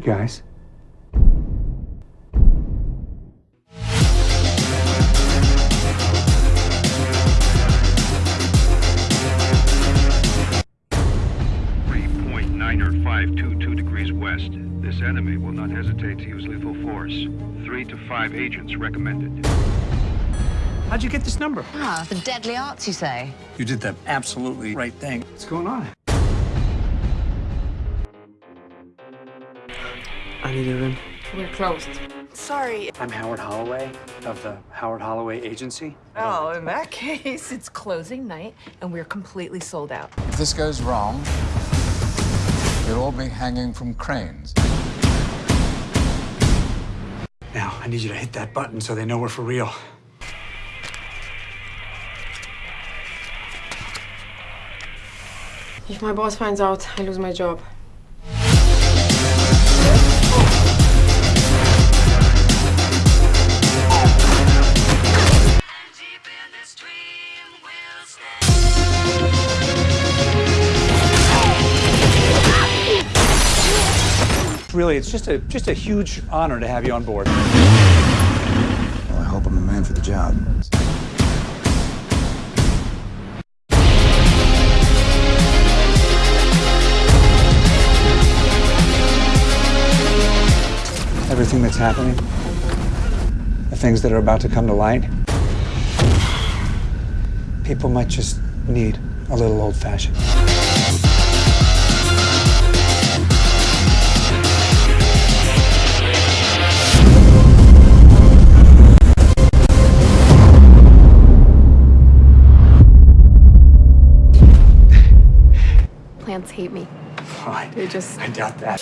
guys. Three point nine or five two two degrees west. This enemy will not hesitate to use lethal force. Three to five agents recommended. How'd you get this number? Ah, the deadly arts, you say? You did the absolutely right thing. What's going on? I need a room. We're closed. Sorry. I'm Howard Holloway of the Howard Holloway Agency. Oh, in that case, it's closing night and we're completely sold out. If this goes wrong, you'll all be hanging from cranes. Now, I need you to hit that button so they know we're for real. If my boss finds out, I lose my job. Really, it's just a just a huge honor to have you on board. Well, I hope I'm the man for the job. Everything that's happening, the things that are about to come to light, people might just need a little old hate me. I, They just I doubt that.